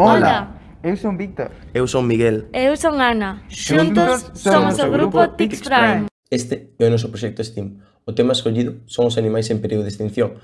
Hola. Eu son Víctor. Eu son Miguel. Eu son Ana. Xuntos somos o grupo Tix Prime. Este é o noso proxecto STEAM. O tema escollido son os animais en período de extinción.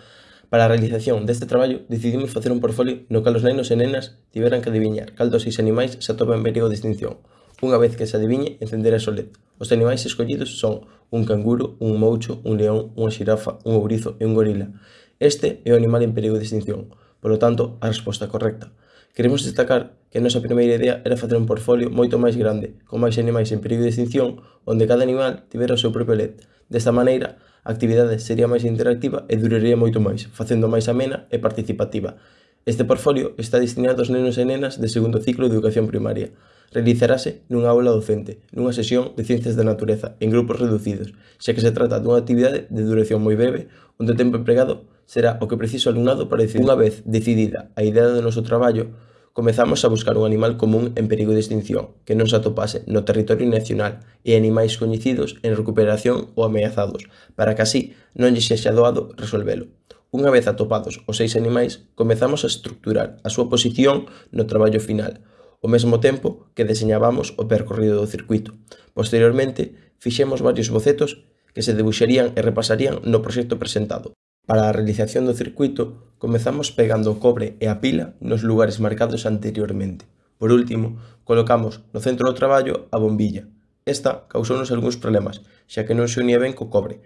Para a realización deste traballo, decidimos facer un portfolio no cal os nenos e nenas tiveran que adiviñar cal dos seis animais se atopan en período de extinción. Unha vez que se adiviñe, encenderá a LED. Os animais escollidos son un canguro, un moucho, un león, unha xirafa, un ourizo e un gorila. Este é o animal en período de extinción. Por lo tanto, a resposta correcta. Queremos destacar que a nosa primeira idea era facer un portfolio moito máis grande, con máis animais en perigo de extinción, onde cada animal tivera o seu propio LED. Desta maneira, a actividade sería máis interactiva e duraría moito máis, facendo máis amena e participativa. Este portfolio está destinado aos nenos e nenas de segundo ciclo de educación primaria. Realizarase nunha aula docente, nunha sesión de ciencias da natureza, en grupos reducidos, xa que se trata dunha actividade de duración moi breve, onde o tempo empregado será o que precisa o alumnado para decidir. Unha vez decidida a idea do noso traballo, comezamos a buscar un animal común en perigo de extinción que non se atopase no territorio nacional e animais coñecidos en recuperación ou ameazados, para que así non lle sexa doado resolvelo. Unha vez atopados os seis animais, comezamos a estructurar a súa posición no traballo final, ao mesmo tempo que deseñábamos o percorrido do circuito. Posteriormente, fixemos varios bocetos que se debuxarían e repasarían no proxecto presentado. Para a realización do circuito comezamos pegando o cobre e a pila nos lugares marcados anteriormente. Por último, colocamos no centro do traballo a bombilla. Esta causounos algúns problemas, xa que non se unía ben co cobre.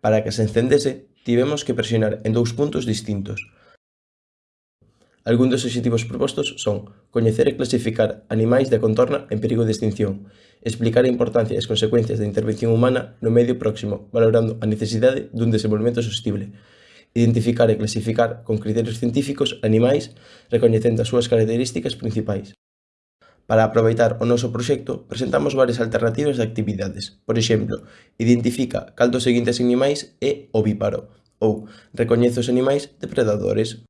Para que se encendese, tivemos que presionar en dous puntos distintos. Algún dos obxectivos propostos son coñecer e clasificar animais de contorna en perigo de extinción, explicar a importancia e as consecuencias da intervención humana no medio próximo, valorando a necesidade dun desenvolvemento sostible, identificar e clasificar con criterios científicos animais recoñecendo as súas características principais. Para aproveitar o noso proxecto, presentamos varias alternativas de actividades. Por exemplo, identifica cal dos seguintes animais é ovíparo ou recoñece os animais depredadores.